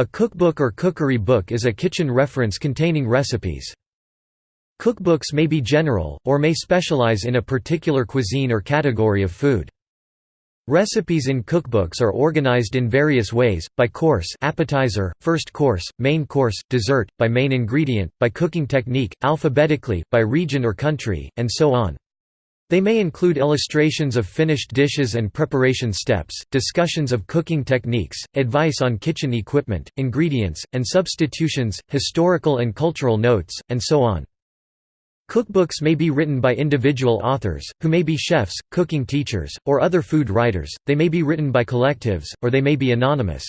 A cookbook or cookery book is a kitchen reference containing recipes. Cookbooks may be general, or may specialize in a particular cuisine or category of food. Recipes in cookbooks are organized in various ways, by course appetizer, first course, main course, dessert, by main ingredient, by cooking technique, alphabetically, by region or country, and so on. They may include illustrations of finished dishes and preparation steps, discussions of cooking techniques, advice on kitchen equipment, ingredients, and substitutions, historical and cultural notes, and so on. Cookbooks may be written by individual authors, who may be chefs, cooking teachers, or other food writers, they may be written by collectives, or they may be anonymous.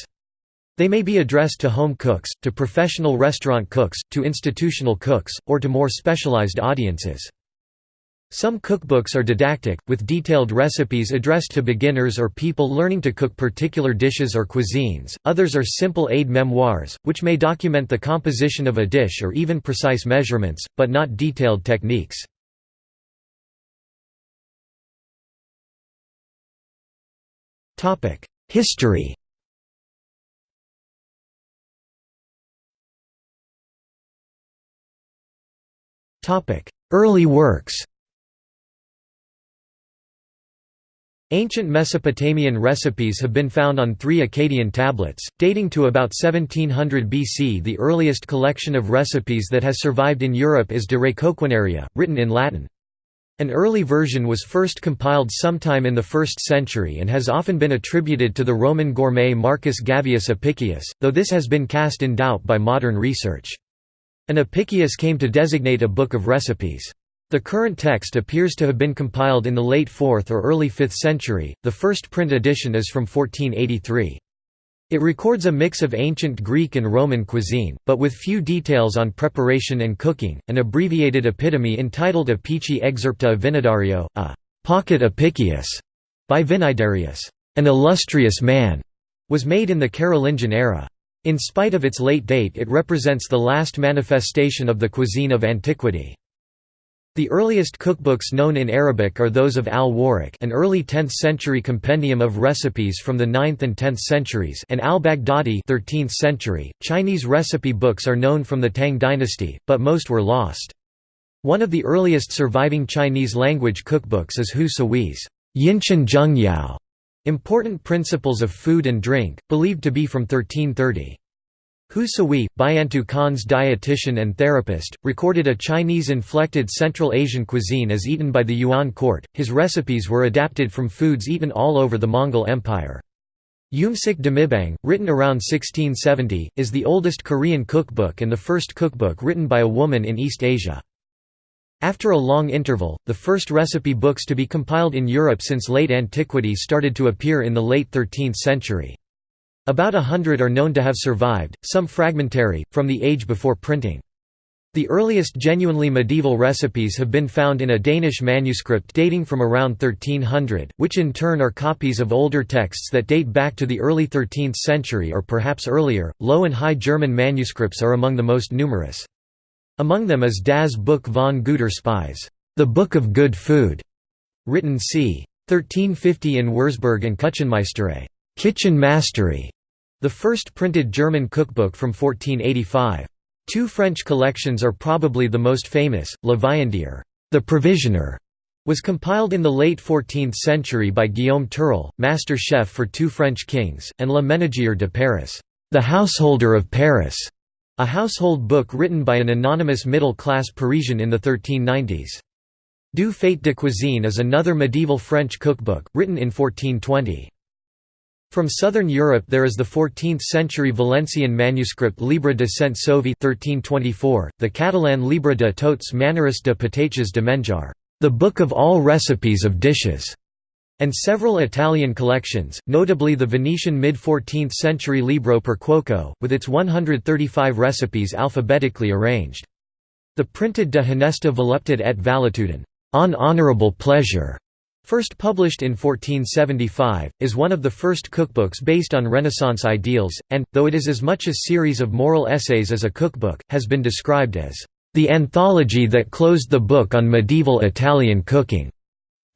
They may be addressed to home cooks, to professional restaurant cooks, to institutional cooks, or to more specialized audiences. Some cookbooks are didactic, with detailed recipes addressed to beginners or people learning to cook particular dishes or cuisines, others are simple aid memoirs, which may document the composition of a dish or even precise measurements, but not detailed techniques. History. Early works Ancient Mesopotamian recipes have been found on three Akkadian tablets, dating to about 1700 BC. The earliest collection of recipes that has survived in Europe is De Re Coquinaria, written in Latin. An early version was first compiled sometime in the 1st century and has often been attributed to the Roman gourmet Marcus Gavius Apicius, though this has been cast in doubt by modern research. An Apicius came to designate a book of recipes. The current text appears to have been compiled in the late 4th or early 5th century, the first print edition is from 1483. It records a mix of ancient Greek and Roman cuisine, but with few details on preparation and cooking. An abbreviated epitome entitled Apici Excerpta Vinidario, a pocket Apicius, by Vinidarius, an illustrious man, was made in the Carolingian era. In spite of its late date, it represents the last manifestation of the cuisine of antiquity. The earliest cookbooks known in Arabic are those of Al-Warraq an early 10th-century compendium of recipes from the 9th and 10th centuries and Al-Baghdadi 13th century. Chinese recipe books are known from the Tang dynasty, but most were lost. One of the earliest surviving Chinese-language cookbooks is Hu Sui's Yinshan Zhengyao, Important Principles of Food and Drink, believed to be from 1330. Hu Sui, Buyantu Khan's dietitian and therapist, recorded a Chinese-inflected Central Asian cuisine as eaten by the Yuan court. His recipes were adapted from foods eaten all over the Mongol Empire. Yumsik Demibang, written around 1670, is the oldest Korean cookbook and the first cookbook written by a woman in East Asia. After a long interval, the first recipe books to be compiled in Europe since late antiquity started to appear in the late 13th century. About a hundred are known to have survived, some fragmentary, from the age before printing. The earliest genuinely medieval recipes have been found in a Danish manuscript dating from around 1300, which in turn are copies of older texts that date back to the early 13th century or perhaps earlier. Low and High German manuscripts are among the most numerous. Among them is Das Buch von guter Speise, the Book of Good Food, written c. 1350 in Wurzburg and Küchenmeisterei. Kitchen Mastery, the first printed German cookbook from 1485. Two French collections are probably the most famous. La Viandière, the Provisioner, was compiled in the late 14th century by Guillaume Tirel, master chef for two French kings, and Le Ménagier de Paris, the Householder of Paris, a household book written by an anonymous middle-class Parisian in the 1390s. Du Fait de Cuisine is another medieval French cookbook, written in 1420. From southern Europe there is the 14th-century Valencian manuscript Llibre de Sent Soví 1324, the Catalan Libre de tots maneres de patates de menjar, the book of all recipes of dishes, and several Italian collections, notably the Venetian mid-14th century Libro per Cuoco, with its 135 recipes alphabetically arranged. The printed De Honesta Voluptate et Valetudine, on honorable pleasure, First published in 1475, is one of the first cookbooks based on Renaissance ideals, and, though it is as much a series of moral essays as a cookbook, has been described as the anthology that closed the book on medieval Italian cooking.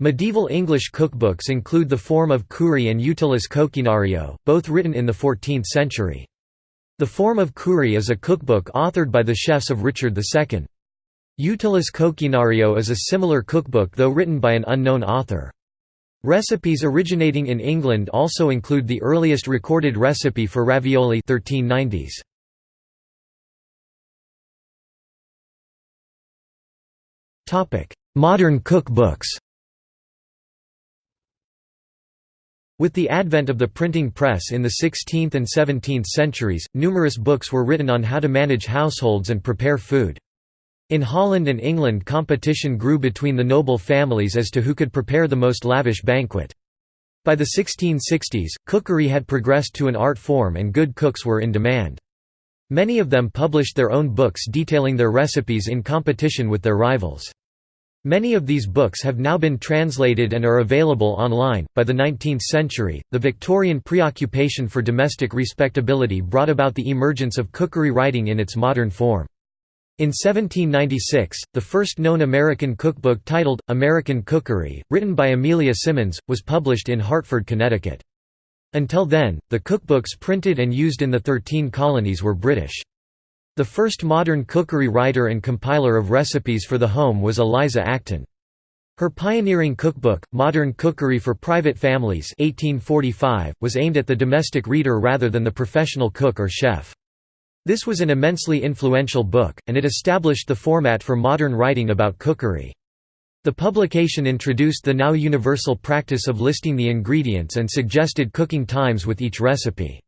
Medieval English cookbooks include the form of Cury and Utilis Coquinario, both written in the 14th century. The form of Cury is a cookbook authored by the chefs of Richard II. Utilis Coquinario is a similar cookbook though written by an unknown author. Recipes originating in England also include the earliest recorded recipe for ravioli 1390s. Modern cookbooks With the advent of the printing press in the 16th and 17th centuries, numerous books were written on how to manage households and prepare food. In Holland and England competition grew between the noble families as to who could prepare the most lavish banquet. By the 1660s, cookery had progressed to an art form and good cooks were in demand. Many of them published their own books detailing their recipes in competition with their rivals. Many of these books have now been translated and are available online. By the 19th century, the Victorian preoccupation for domestic respectability brought about the emergence of cookery writing in its modern form. In 1796, the first known American cookbook titled, American Cookery, written by Amelia Simmons, was published in Hartford, Connecticut. Until then, the cookbooks printed and used in the Thirteen Colonies were British. The first modern cookery writer and compiler of recipes for the home was Eliza Acton. Her pioneering cookbook, Modern Cookery for Private Families 1845, was aimed at the domestic reader rather than the professional cook or chef. This was an immensely influential book, and it established the format for modern writing about cookery. The publication introduced the now universal practice of listing the ingredients and suggested cooking times with each recipe.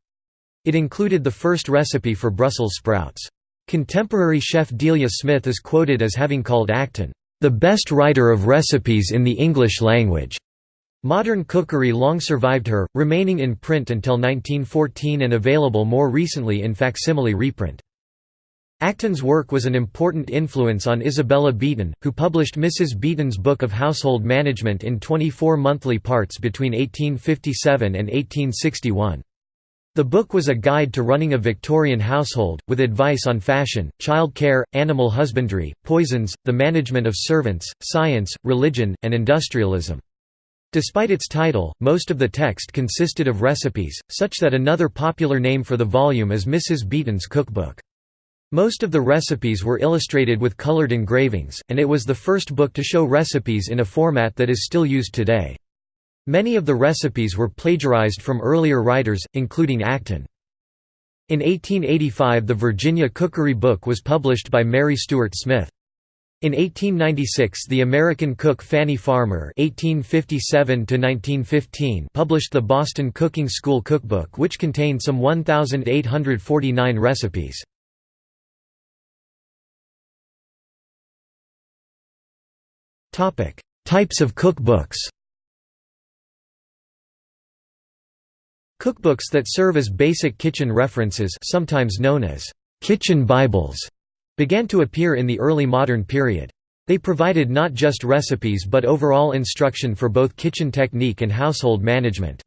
It included the first recipe for Brussels sprouts. Contemporary chef Delia Smith is quoted as having called Acton, "...the best writer of recipes in the English language." Modern cookery long survived her, remaining in print until 1914 and available more recently in facsimile reprint. Acton's work was an important influence on Isabella Beeton, who published Mrs. Beeton's Book of Household Management in 24 monthly parts between 1857 and 1861. The book was a guide to running a Victorian household, with advice on fashion, child care, animal husbandry, poisons, the management of servants, science, religion, and industrialism. Despite its title, most of the text consisted of recipes, such that another popular name for the volume is Mrs. Beeton's Cookbook. Most of the recipes were illustrated with colored engravings, and it was the first book to show recipes in a format that is still used today. Many of the recipes were plagiarized from earlier writers, including Acton. In 1885 the Virginia Cookery Book was published by Mary Stuart Smith. In 1896 the American cook Fanny Farmer (1857–1915) published the Boston Cooking School Cookbook which contained some 1,849 recipes. Types of cookbooks Cookbooks that serve as basic kitchen references sometimes known as «kitchen Bibles» began to appear in the early modern period. They provided not just recipes but overall instruction for both kitchen technique and household management.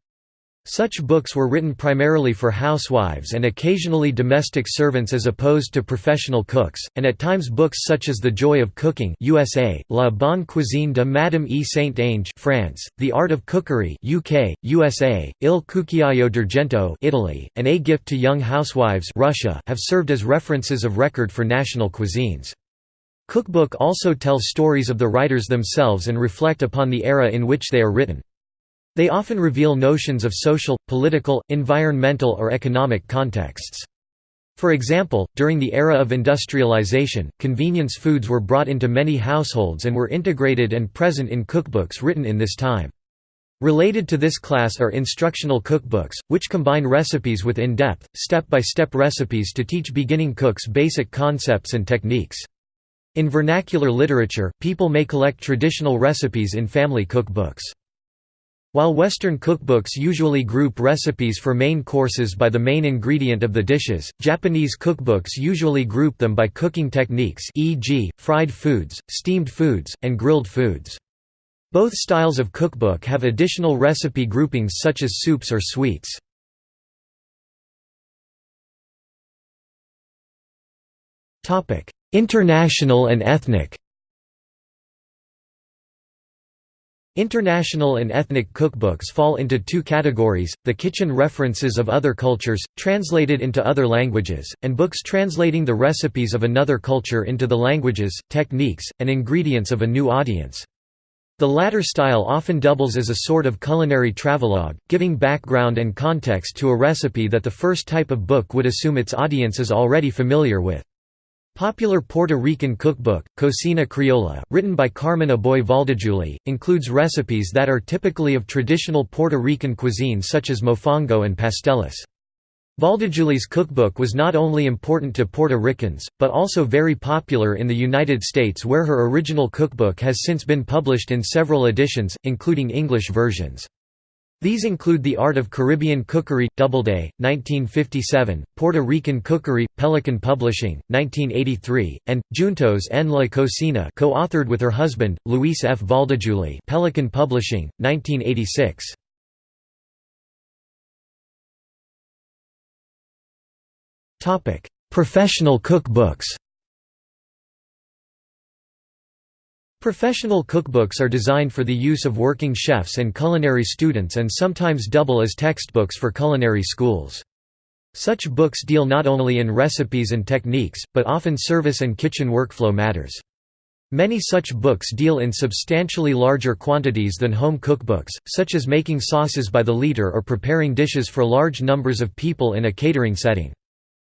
Such books were written primarily for housewives and occasionally domestic servants as opposed to professional cooks, and at times books such as The Joy of Cooking USA, La Bonne Cuisine de Madame E. Saint-Ange France, The Art of Cookery UK, USA, Il Cucchiaio d'Argento Italy, and A Gift to Young Housewives Russia have served as references of record for national cuisines. Cookbook also tells stories of the writers themselves and reflect upon the era in which they are written. They often reveal notions of social, political, environmental or economic contexts. For example, during the era of industrialization, convenience foods were brought into many households and were integrated and present in cookbooks written in this time. Related to this class are instructional cookbooks, which combine recipes with in-depth, step-by-step recipes to teach beginning cooks basic concepts and techniques. In vernacular literature, people may collect traditional recipes in family cookbooks. While Western cookbooks usually group recipes for main courses by the main ingredient of the dishes, Japanese cookbooks usually group them by cooking techniques e.g., fried foods, steamed foods, and grilled foods. Both styles of cookbook have additional recipe groupings such as soups or sweets. International and ethnic International and ethnic cookbooks fall into two categories, the kitchen references of other cultures, translated into other languages, and books translating the recipes of another culture into the languages, techniques, and ingredients of a new audience. The latter style often doubles as a sort of culinary travelogue, giving background and context to a recipe that the first type of book would assume its audience is already familiar with. Popular Puerto Rican cookbook, Cocina Criolla, written by Carmen Aboy Valdejuli, includes recipes that are typically of traditional Puerto Rican cuisine such as mofongo and pasteles. Valdejuli's cookbook was not only important to Puerto Ricans, but also very popular in the United States where her original cookbook has since been published in several editions, including English versions. These include The Art of Caribbean Cookery, Doubleday, 1957, Puerto Rican Cookery, Pelican Publishing, 1983, and, Juntos en la Cocina co-authored with her husband, Luis F. Valdejuli Pelican Publishing, 1986. Professional cookbooks Professional cookbooks are designed for the use of working chefs and culinary students and sometimes double as textbooks for culinary schools. Such books deal not only in recipes and techniques, but often service and kitchen workflow matters. Many such books deal in substantially larger quantities than home cookbooks, such as making sauces by the liter or preparing dishes for large numbers of people in a catering setting.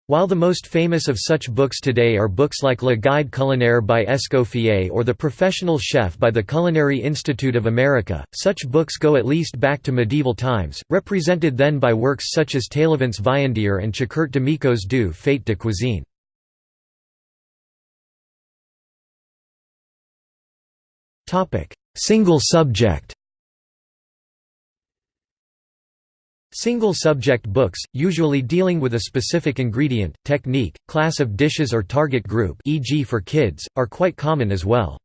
While the most famous of such books today are books like Le Guide culinaire by Escoffier or The Professional Chef by the Culinary Institute of America, such books go at least back to medieval times, represented then by works such as Taillevent's Viandier and Chiquart Amiczo's Du Fait de Cuisine. Single subject Single-subject books, usually dealing with a specific ingredient, technique, class of dishes or target group e.g. for kids, are quite common as well.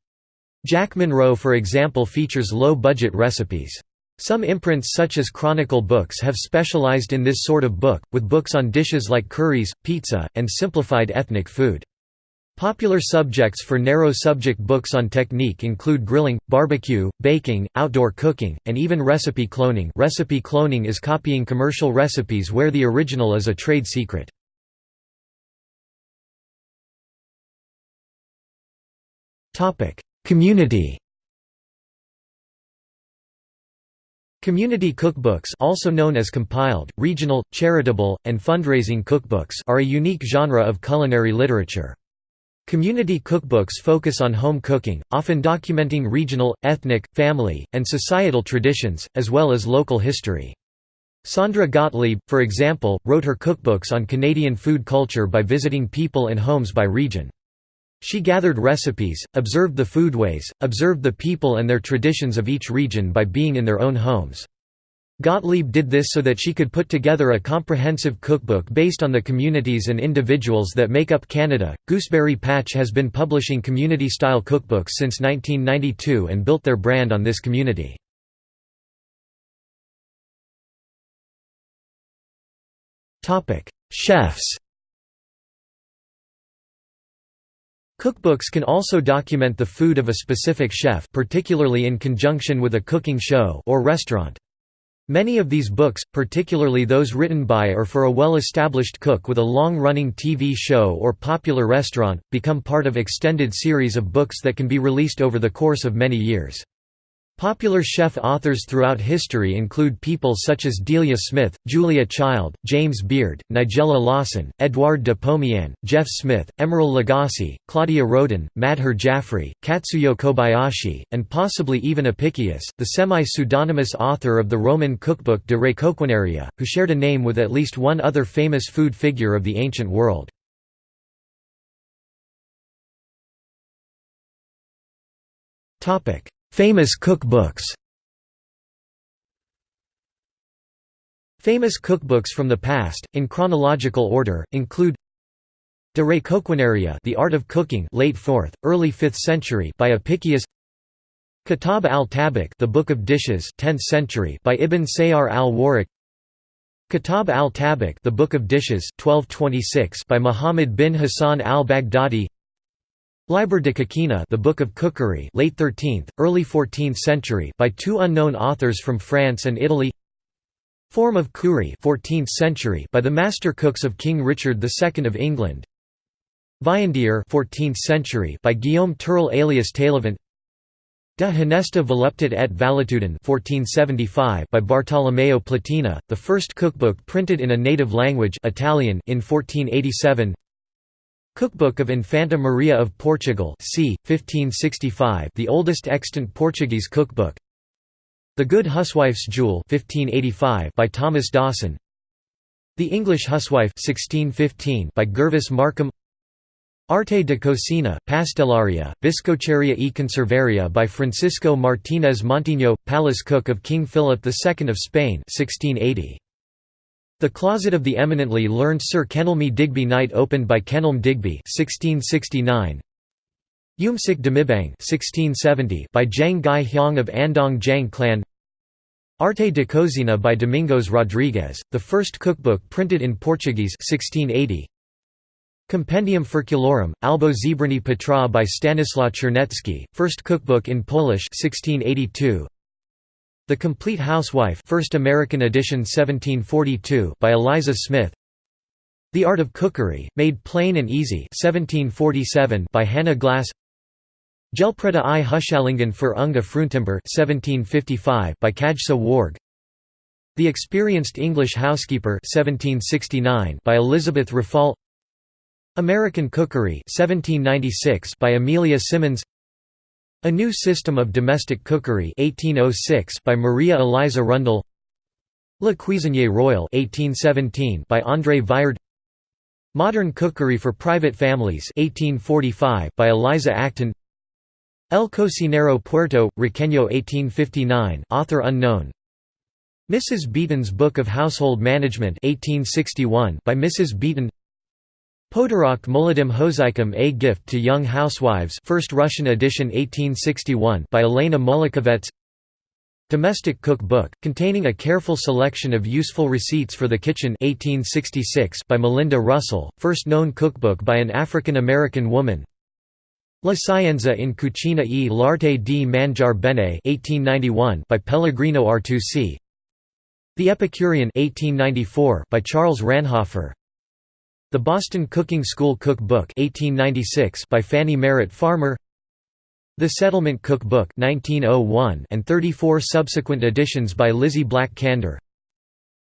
Jack Monroe for example features low-budget recipes. Some imprints such as Chronicle Books have specialized in this sort of book, with books on dishes like curries, pizza, and simplified ethnic food. Popular subjects for narrow subject books on technique include grilling, barbecue, baking, outdoor cooking, and even recipe cloning recipe cloning is copying commercial recipes where the original is a trade secret. Community Community cookbooks also known as compiled, regional, charitable, and fundraising cookbooks are a unique genre of culinary literature. Community cookbooks focus on home cooking, often documenting regional, ethnic, family, and societal traditions, as well as local history. Sondra Gotlieb, for example, wrote her cookbooks on Canadian food culture by visiting people and homes by region. She gathered recipes, observed the foodways, observed the people and their traditions of each region by being in their own homes. Gotlieb did this so that she could put together a comprehensive cookbook based on the communities and individuals that make up Canada. Gooseberry Patch has been publishing community style cookbooks since 1992 and built their brand on this community. Chefs Cookbooks can also document the food of a specific chef particularly in conjunction with a cooking show or restaurant. Many of these books, particularly those written by or for a well-established cook with a long-running TV show or popular restaurant, become part of extended series of books that can be released over the course of many years. Popular chef authors throughout history include people such as Delia Smith, Julia Child, James Beard, Nigella Lawson, Edouard de Pomiane, Jeff Smith, Emeril Lagasse, Claudia Roden, Madhur Jaffrey, Katsuyo Kobayashi, and possibly even Apicius, the semi-pseudonymous author of the Roman cookbook De Re Coquinaria, who shared a name with at least one other famous food figure of the ancient world. Topic Famous cookbooks. Famous cookbooks from the past, in chronological order, include De Re Coquinaria The Art of Cooking late 4th, early 5th century by Apicius. Kitab al-Tabakh The Book of Dishes 10th century by Ibn Sayyar al-Warraq Kitab al-Tabakh The Book of Dishes 1226 by Muhammad bin Hassan al-Baghdadi Liber de Coquina The Book of Cookery late 13th, early 14th century by two unknown authors from France and Italy. Form of Cury 14th century by the master cooks of King Richard II of England. Viandier 14th century by Guillaume Tirel alias Taillevent De Honesta Voluptate et Valetudine 1475 by Bartolomeo Platina, the first cookbook printed in a native language Italian in 1487 Cookbook of Infanta Maria of Portugal c. 1565 the oldest extant Portuguese cookbook The Good Huswife's Jewel 1585 by Thomas Dawson The English Huswife 1615 by Gervase Markham Arte de Cocina, Pastelaria, Biscocheria e Conservaria by Francisco Martínez Montiño, palace cook of King Philip II of Spain 1680. The Closet of the Eminently Learned Sir Kenelme Digby Knight opened by Kenelm Digby 1669. Umsik Demibang 1670 by Jang Gai Hyang of Andong Jang clan Arte de Cozina by Domingos Rodrigues, the first cookbook printed in Portuguese 1680. Compendium Ferculorum, Albo Zebranie Potraw by Stanislaw Czerniecki, first cookbook in Polish 1682. The Complete Housewife First American edition 1742 by Eliza Smith. The Art of Cookery, Made Plain and Easy 1747 by Hannah Glasse. Gelpreda i Hushallingen für Unga Fruntimber 1755 by Kajsa Warg. The Experienced English Housekeeper 1769 by Elizabeth Raffald American Cookery 1796 by Amelia Simmons a New System of Domestic Cookery 1806 by Maria Eliza Rundell Le Cuisinier Royal 1817 by André Viard Modern Cookery for Private Families 1845 by Eliza Acton El Cocinero Puerto, Riqueño 1859 author unknown Mrs. Beeton's Book of Household Management 1861 by Mrs. Beeton Podarok Molodim Hozaikum A Gift to Young Housewives First Russian edition 1861 by Elena Molokhovets Domestic Cook Book, containing a careful selection of useful receipts for the kitchen 1866 by Malinda Russell, first known cookbook by an African-American woman. La Scienza in Cucina e l'arte di mangiar bene 1891 by Pellegrino Artusi. The Epicurean 1894 by Charles Ranhofer the Boston Cooking School Cook Book 1896 by Fanny Merritt Farmer The Settlement Cook Book 1901 and 34 subsequent editions by Lizzie Black Kander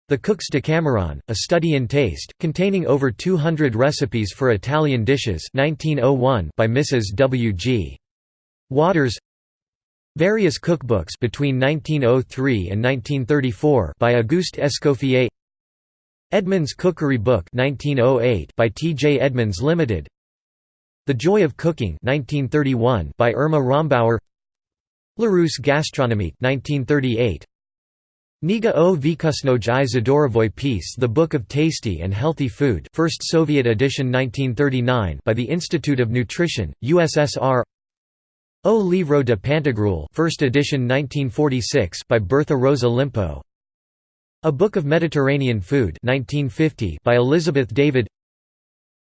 The Cook's Decameron, a study in taste, containing over 200 recipes for Italian dishes 1901 by Mrs. W. G. Waters Various cookbooks between 1903 and 1934 by Auguste Escoffier Edmonds Cookery Book 1908 by T. J. Edmonds Limited. The Joy of Cooking 1931 by Irma Rombauer Larousse Gastronomique 1938 Niga o Vykusnoj i Zadorovoi Peace The Book of Tasty and Healthy Food First Soviet edition 1939 by the Institute of Nutrition, USSR O Livro de Pantagruel First edition 1946 by Bertha Rosa Limpo a Book of Mediterranean Food 1950 by Elizabeth David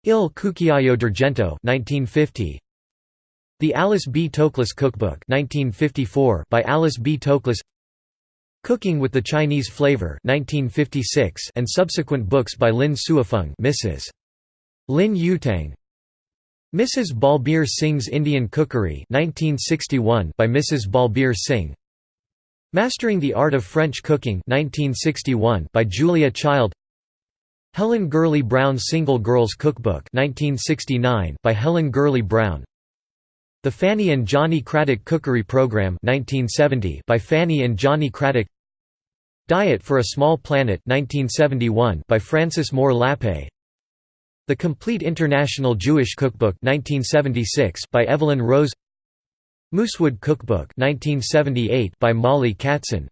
Il Cucchiaio d'Argento 1950 The Alice B. Toklas Cookbook 1954 by Alice B. Toklas Cooking with the Chinese Flavor 1956 and subsequent books by Lin Suifeng Mrs. Lin Yutang Mrs. Balbir Singh's Indian Cookery 1961 by Mrs. Balbir Singh Mastering the Art of French Cooking 1961 by Julia Child. Helen Gurley Brown's Single Girls Cookbook 1969 by Helen Gurley Brown. The Fanny and Johnny Cradock Cookery Program 1970 by Fanny and Johnny Cradock. Diet for a Small Planet 1971 by Frances Moore Lappé The Complete International Jewish Cookbook 1976 by Evelyn Rose Moosewood Cookbook 1978 by Mollie Katzen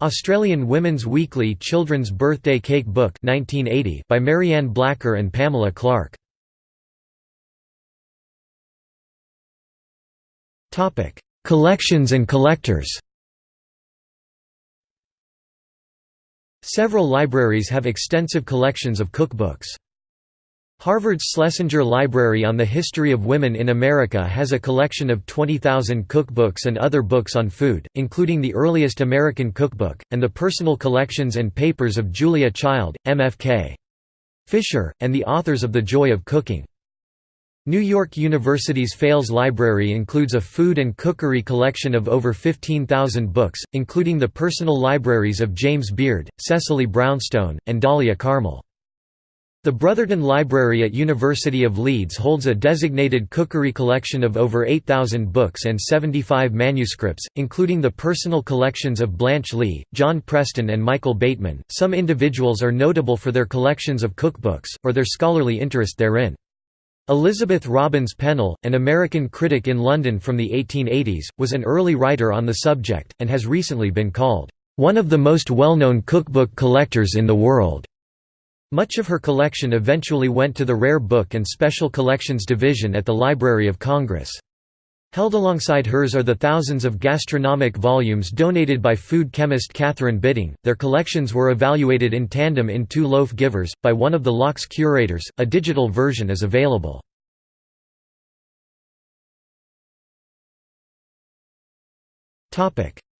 Australian Women's Weekly Children's Birthday Cake Book 1980 by Marianne Blacker and Pamela Clark Topic: Collections and collectors. Several libraries have extensive collections of cookbooks. Harvard's Schlesinger Library on the History of Women in America has a collection of 20,000 cookbooks and other books on food, including the earliest American cookbook, and the personal collections and papers of Julia Child, MFK. Fisher, and the authors of The Joy of Cooking. New York University's Fales Library includes a food and cookery collection of over 15,000 books, including the personal libraries of James Beard, Cecily Brownstone, and Dahlia Carmel. The Brotherton Library at University of Leeds holds a designated cookery collection of over 8,000 books and 75 manuscripts, including the personal collections of Blanche Leigh, John Preston, and Michael Bateman. Some individuals are notable for their collections of cookbooks, or their scholarly interest therein. Elizabeth Robbins Pennell, an American critic in London from the 1880s, was an early writer on the subject, and has recently been called, "...one of the most well-known cookbook collectors in the world." Much of her collection eventually went to the Rare Book and Special Collections Division at the Library of Congress. Held alongside hers are the thousands of gastronomic volumes donated by food chemist Katherine Bitting. Their collections were evaluated in tandem in Two Loaf Givers, by one of the Lock's curators. A digital version is available.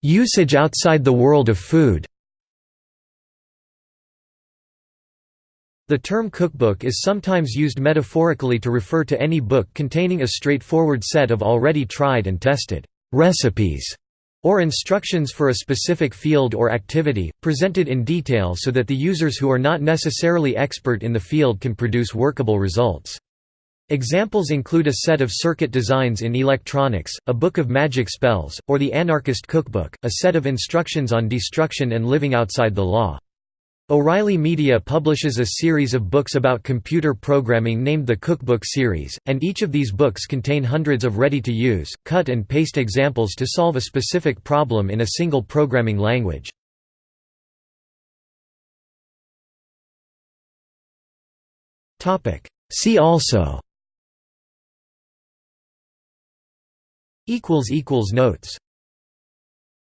Usage outside the world of food The term cookbook is sometimes used metaphorically to refer to any book containing a straightforward set of already tried and tested recipes or instructions for a specific field or activity, presented in detail so that the users who are not necessarily expert in the field can produce workable results. Examples include a set of circuit designs in electronics, a book of magic spells, or the Anarchist Cookbook, a set of instructions on destruction and living outside the law. O'Reilly Media publishes a series of books about computer programming named the Cookbook series, and each of these books contain hundreds of ready-to-use, cut-and-paste examples to solve a specific problem in a single programming language. See also Notes